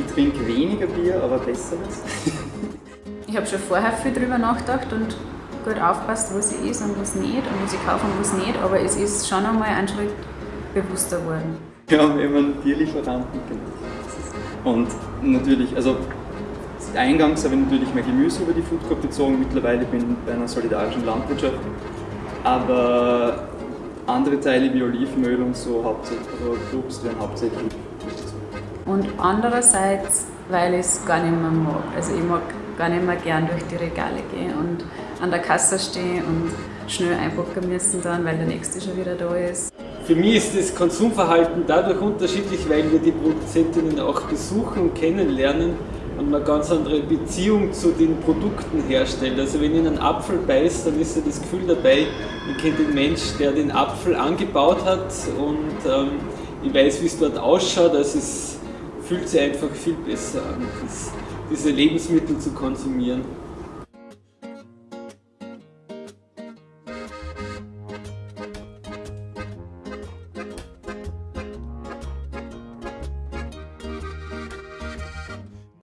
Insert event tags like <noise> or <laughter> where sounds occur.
Ich trinke weniger Bier, aber besseres. <laughs> ich habe schon vorher viel darüber nachgedacht und gut aufpasst, was ich ist und was nicht und was ich kaufe und was nicht, aber es ist schon einmal ein Schritt bewusster geworden. Wir haben immer einen Tierlieferanten gemacht. Und natürlich, also eingangs habe ich natürlich mein Gemüse über die Food Coop bezogen, mittlerweile bin ich bei einer solidarischen Landwirtschaft. Aber andere Teile wie Olivenöl und so hauptsächlich, also Obst werden hauptsächlich und andererseits, weil ich es gar nicht mehr mag. Also ich mag gar nicht mehr gern durch die Regale gehen und an der Kasse stehen und schnell einpacken müssen dann, weil der nächste schon wieder da ist. Für mich ist das Konsumverhalten dadurch unterschiedlich, weil wir die Produzentinnen auch besuchen und kennenlernen und man ganz andere Beziehung zu den Produkten herstellt. Also wenn ich einen Apfel beißt, dann ist ja das Gefühl dabei, ich kenne den Mensch, der den Apfel angebaut hat und ähm, ich weiß, wie es dort ausschaut. Also es fühlt sich einfach viel besser an, diese Lebensmittel zu konsumieren.